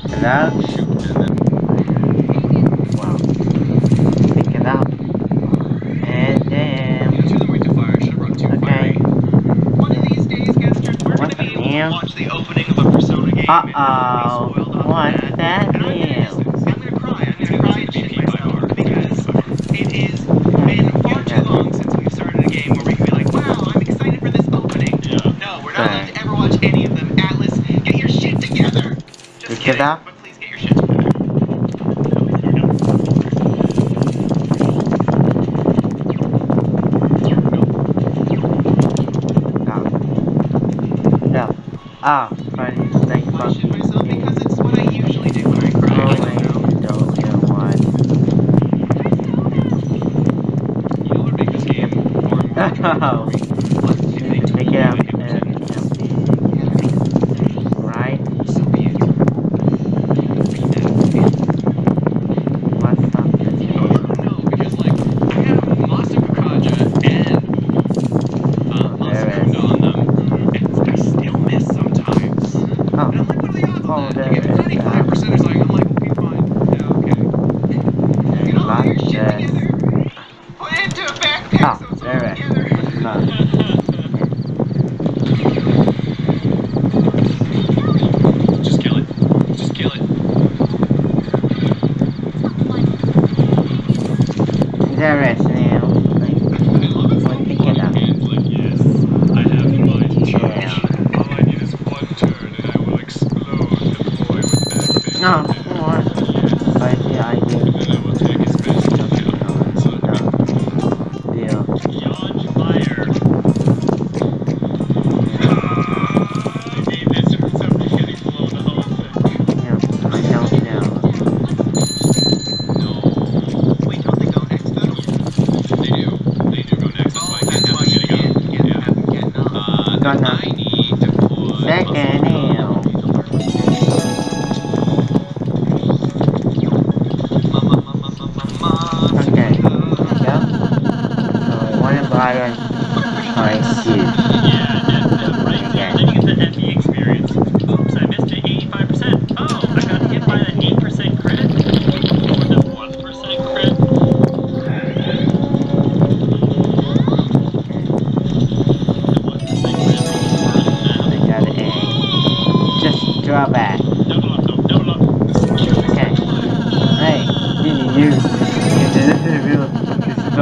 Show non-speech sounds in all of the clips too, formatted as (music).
canal. Shoot, and Wow. Pick it up. And then. Okay. Eh? Damn? watch the opening of a Persona game. Uh-oh. What that. I'm gonna, cry. I'm gonna cry because it has been far too long since we've started a game where we get that? Yeah. Ah, right. Thank you. Myself because it's what I usually do when I cry. Oh, don't. You'll make this game more. (laughs) service. gun now. Second now. Okay. Yeah. So I want to buy a nice suit.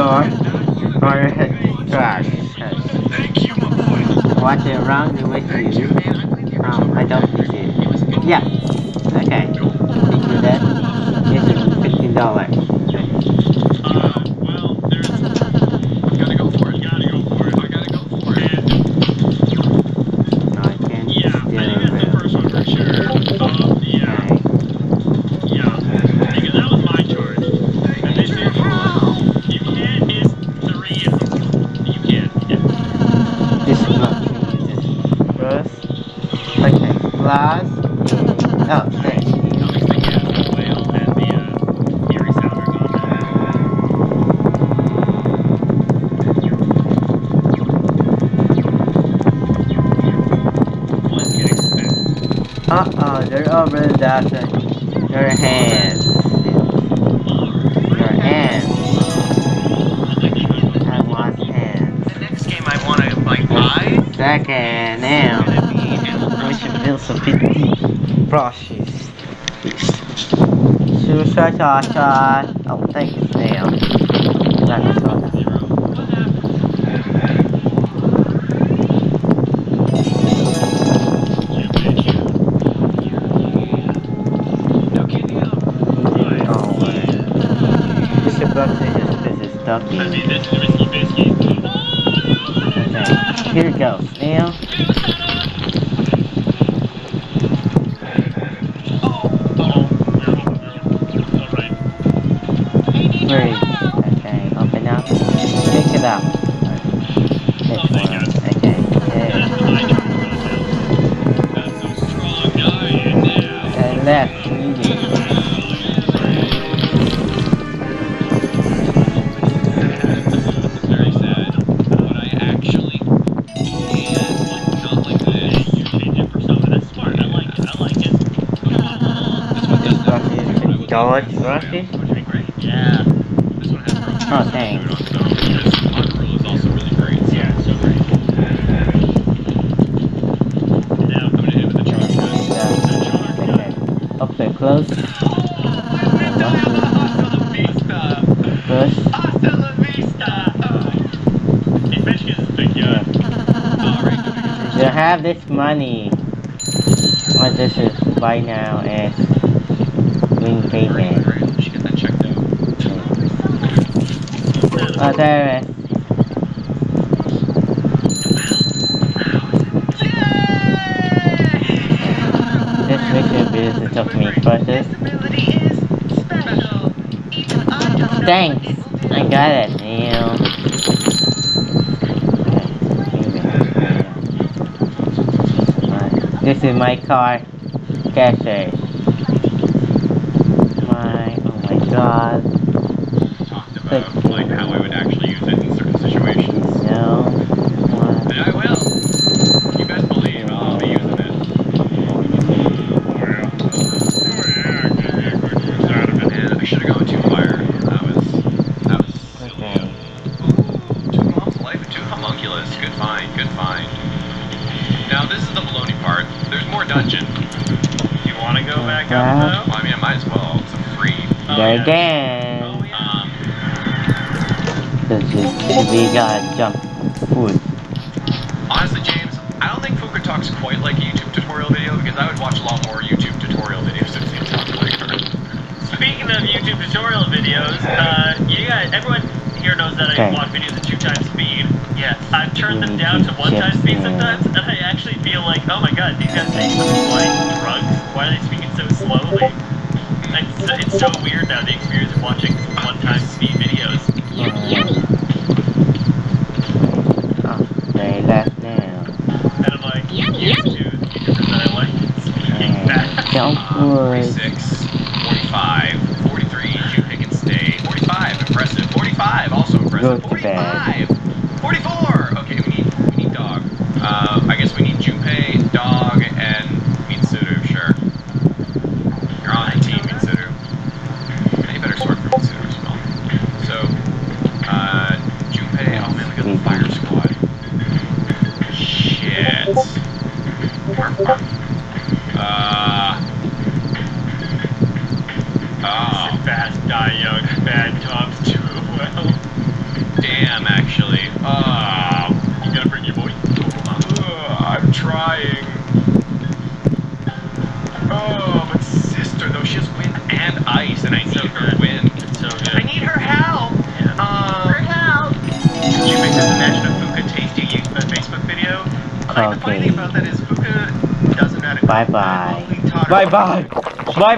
or trash. Watch it around the with Um, I don't think it. Yeah. Okay. Thank you, Dad. Yes, $15. Uh-oh, they're over the Your hands. Your hands. I want hands. The next game I want to, like, buy... Second, now. We should build some 50 brushes. Suicide, shot, shot. Oh, thank you, Sam. That's about these. Okay, here goes. Now, Oh, gonna hit it with the charge gun. Okay. Open close. First. in Michigan's backyard. Alright, go ahead. You have this money. What this is buy now as payment. great. We should get that checked out. Oh, there it is. This business took me first. Thanks. I got it, Neil. This is my car. Cache. My, oh my god. Talked about like how I would actually use it in certain situations. And I will. You best believe I'll be using it. I should have gone too far. That was that was silly. Ooh, two life two homunculus. Good find, good find. Now this is the baloney part. There's more dungeon. You want to go back up Well, I mean, I might as well. It's free. Oh, there yeah. again. though? Yeah. This is, we gotta jump food. honestly, James, I don't think Fuka talks quite like a YouTube tutorial video because I would watch a lot more YouTube tutorial videos if it seems like her. Speaking of YouTube tutorial videos, uh, you guys, everyone here knows that I Okay. watch videos at two times speed. Yes, I've turned them down to one time speed sometimes, and I actually feel like, oh my god, these guys take like drugs. Why are they speaking so slowly? It's, it's so weird now, the experience of watching one time speed videos. Oh, they left now. And I'm like, used to, because I like speaking And fast. jump Uh, wood. 46, 45, 43, Jew pick and stay. 45, impressive. 45, also impressive. Go to bed. 45, 44. Okay, we need we need dog. Uh, I guess we need Junpei, dog, and Mitsuru. Sure. You're on the team, Mitsuru. Any better sword for Mitsuru as well. So, uh, Junpei. Oh man, we got the fire squad. Shit. Arf, arf. Uh. Oh, fast, die young, bad jobs too well. damn, actually. Oh, You gotta bring your boy. Ugh, I'm trying. Oh, but sister, though, she has wind and ice, and I need So her good. wind. It's so I need her help. Yeah. Um, help! Did you make this imagine a Fuka tasty you- uh, Facebook video? Like, the funny Okay. thing about that is Fuka doesn't know how to Bye bye. I've only taught her- Bye bye. Bye bye.